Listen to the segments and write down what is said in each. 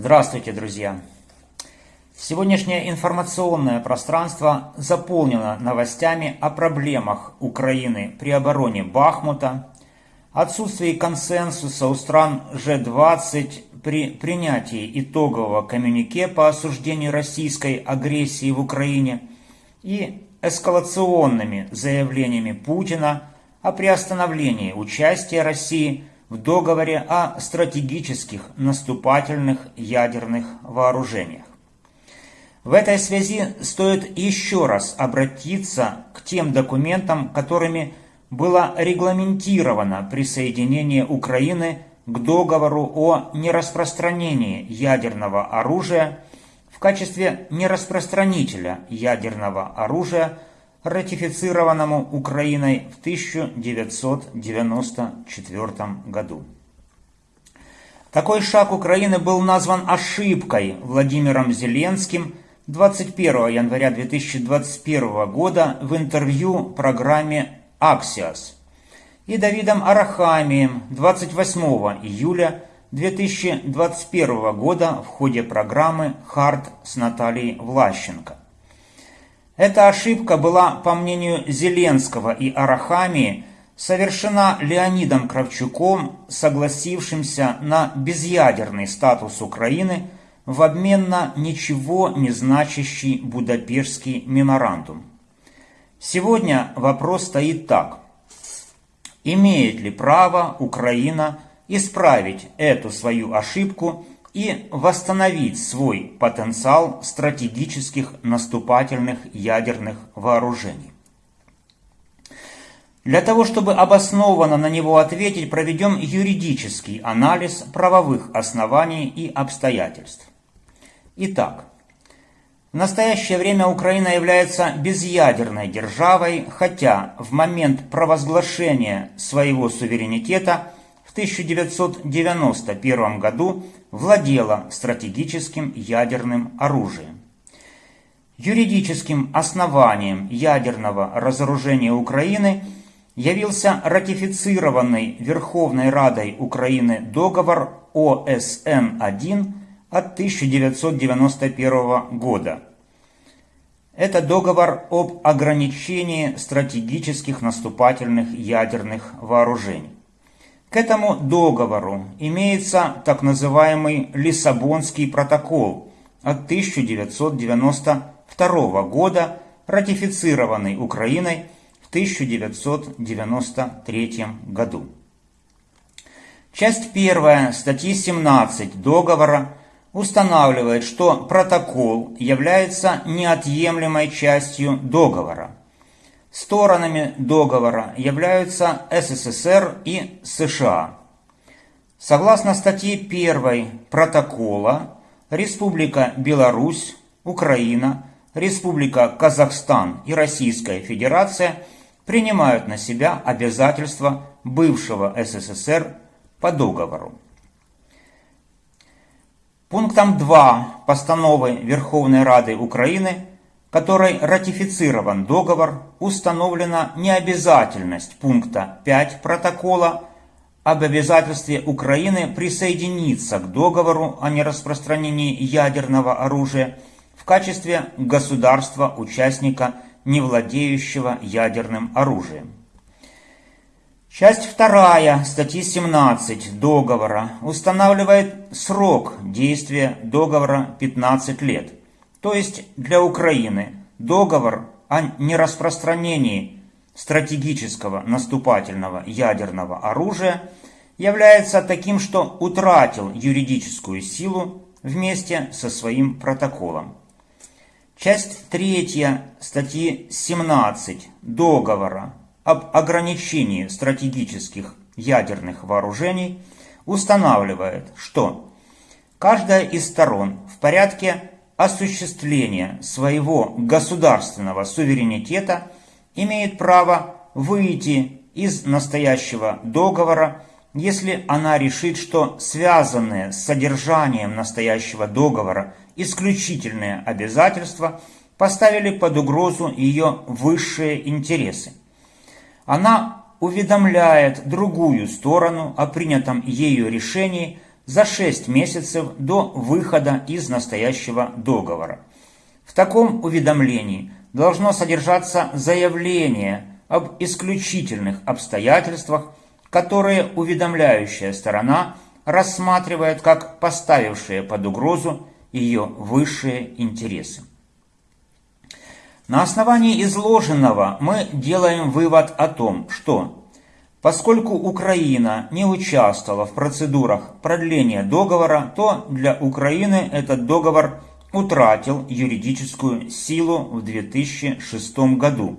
Здравствуйте, друзья! Сегодняшнее информационное пространство заполнено новостями о проблемах Украины при обороне Бахмута, отсутствии консенсуса у стран G20 при принятии итогового коммюнике по осуждению российской агрессии в Украине и эскалационными заявлениями Путина о приостановлении участия России в договоре о стратегических наступательных ядерных вооружениях. В этой связи стоит еще раз обратиться к тем документам, которыми было регламентировано присоединение Украины к договору о нераспространении ядерного оружия в качестве нераспространителя ядерного оружия, ратифицированному Украиной в 1994 году. Такой шаг Украины был назван ошибкой Владимиром Зеленским 21 января 2021 года в интервью программе «Аксиос» и Давидом Арахамием 28 июля 2021 года в ходе программы «Хард» с Натальей Влащенко. Эта ошибка была, по мнению Зеленского и Арахамии, совершена Леонидом Кравчуком, согласившимся на безъядерный статус Украины в обмен на ничего не значащий Будапештский меморандум. Сегодня вопрос стоит так. Имеет ли право Украина исправить эту свою ошибку и восстановить свой потенциал стратегических наступательных ядерных вооружений. Для того, чтобы обоснованно на него ответить, проведем юридический анализ правовых оснований и обстоятельств. Итак, в настоящее время Украина является безъядерной державой, хотя в момент провозглашения своего суверенитета – 1991 году владела стратегическим ядерным оружием. Юридическим основанием ядерного разоружения Украины явился ратифицированный Верховной Радой Украины договор ОСН-1 от 1991 года. Это договор об ограничении стратегических наступательных ядерных вооружений. К этому договору имеется так называемый Лиссабонский протокол от 1992 года, ратифицированный Украиной в 1993 году. Часть 1 статьи 17 договора устанавливает, что протокол является неотъемлемой частью договора. Сторонами договора являются СССР и США. Согласно статье 1 протокола, Республика Беларусь, Украина, Республика Казахстан и Российская Федерация принимают на себя обязательства бывшего СССР по договору. Пунктом 2 постановы Верховной Рады Украины которой ратифицирован договор, установлена необязательность пункта 5 протокола об обязательстве Украины присоединиться к договору о нераспространении ядерного оружия в качестве государства-участника, не владеющего ядерным оружием. Часть 2 статьи 17 договора устанавливает срок действия договора 15 лет то есть для Украины договор о нераспространении стратегического наступательного ядерного оружия является таким, что утратил юридическую силу вместе со своим протоколом. Часть 3 статьи 17 договора об ограничении стратегических ядерных вооружений устанавливает, что каждая из сторон в порядке осуществления своего государственного суверенитета имеет право выйти из настоящего договора, если она решит, что связанные с содержанием настоящего договора исключительные обязательства поставили под угрозу ее высшие интересы. Она уведомляет другую сторону о принятом ею решении за 6 месяцев до выхода из настоящего договора. В таком уведомлении должно содержаться заявление об исключительных обстоятельствах, которые уведомляющая сторона рассматривает как поставившие под угрозу ее высшие интересы. На основании изложенного мы делаем вывод о том, что поскольку Украина не участвовала в процедурах продления договора, то для Украины этот договор утратил юридическую силу в 2006 году.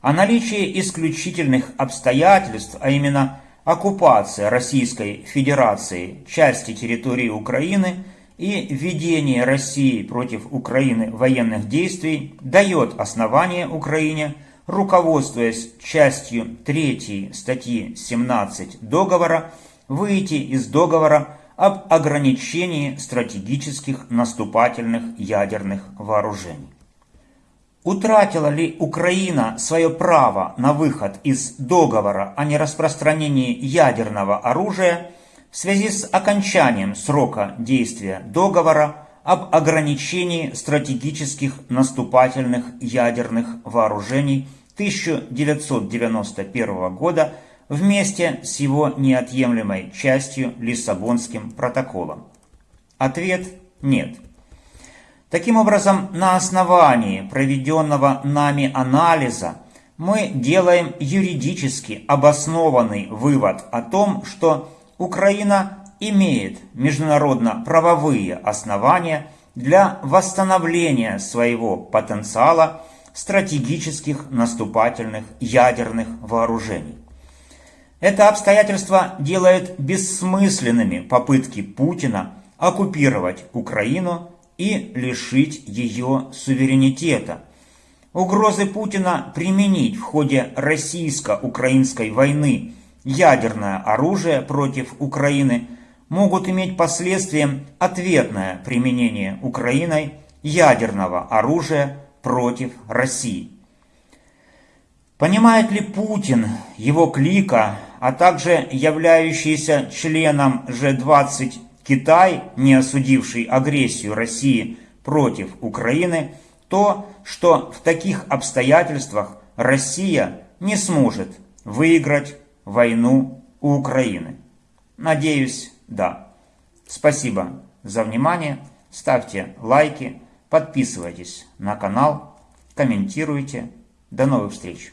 А наличие исключительных обстоятельств, а именно оккупация Российской Федерации части территории Украины и введение России против Украины военных действий дает основание Украине, руководствуясь частью 3 статьи 17 договора, выйти из договора об ограничении стратегических наступательных ядерных вооружений. Утратила ли Украина свое право на выход из договора о нераспространении ядерного оружия в связи с окончанием срока действия договора об ограничении стратегических наступательных ядерных вооружений 1991 года вместе с его неотъемлемой частью Лиссабонским протоколом? Ответ – нет. Таким образом, на основании проведенного нами анализа мы делаем юридически обоснованный вывод о том, что Украина имеет международно-правовые основания для восстановления своего потенциала стратегических наступательных ядерных вооружений. Это обстоятельство делает бессмысленными попытки Путина оккупировать Украину и лишить ее суверенитета. Угрозы Путина применить в ходе российско-украинской войны ядерное оружие против Украины могут иметь последствием ответное применение Украиной ядерного оружия против России. Понимает ли Путин, его клика, а также являющийся членом G20 Китай, не осудивший агрессию России против Украины, то, что в таких обстоятельствах Россия не сможет выиграть войну у Украины? Надеюсь, да. Спасибо за внимание. Ставьте лайки, подписывайтесь на канал, комментируйте. До новых встреч!